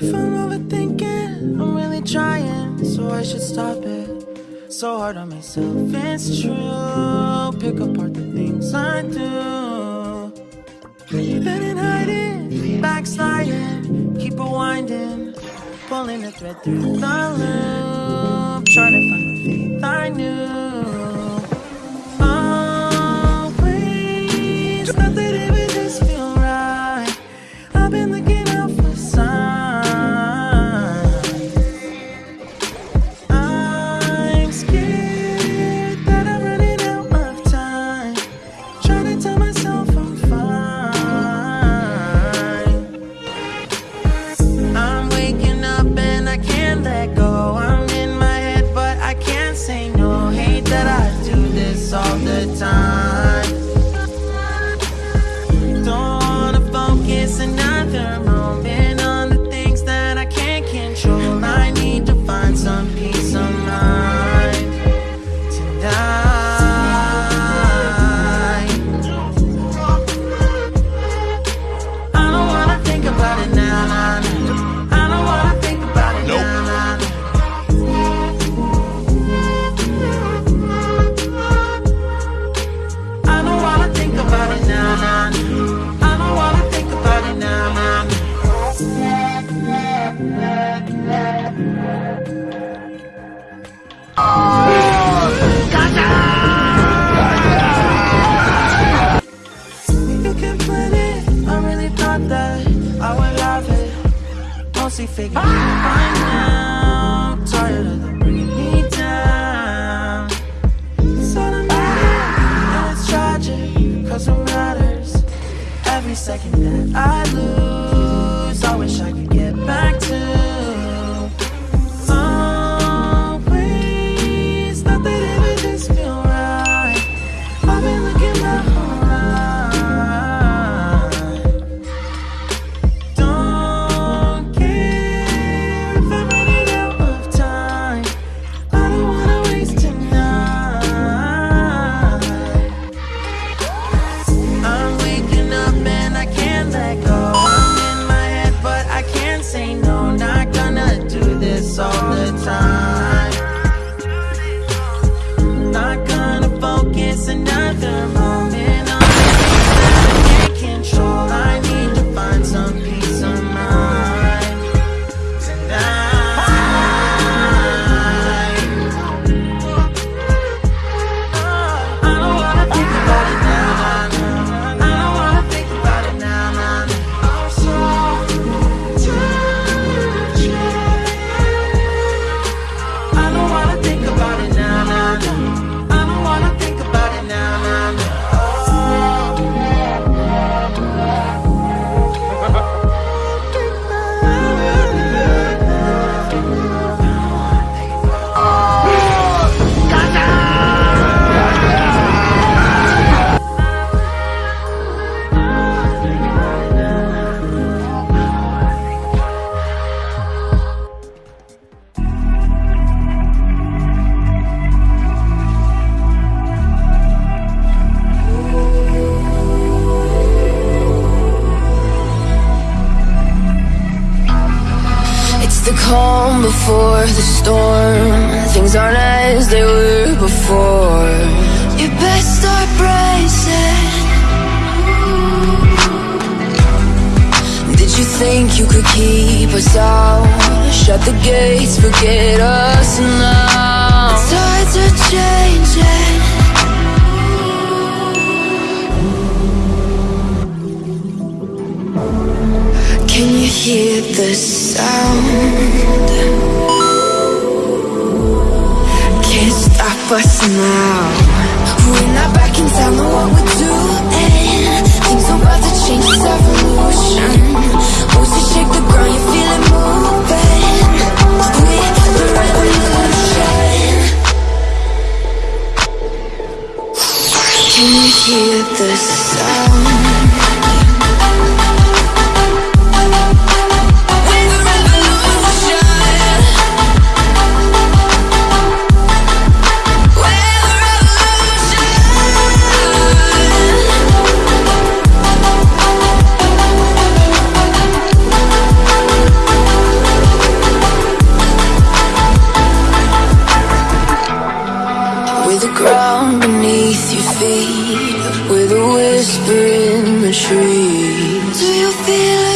If I'm overthinking, I'm really trying, so I should stop it. So hard on myself, it's true. Pick apart the things I do. Been in hiding, backsliding, keep rewinding, winding, pulling the thread through the loop, trying to find the faith I knew. calm before the storm. Things aren't as they were before. You best start bracing Did you think you could keep us out? Shut the gates, forget us now. The tides are changing. busting now, We're not backing down on what we're doing Things are about to change, it's evolution. Once you shake the ground, you feel it moving. We're the revolution. Can you hear the the ground beneath your feet With a whisper in the trees. Do you feel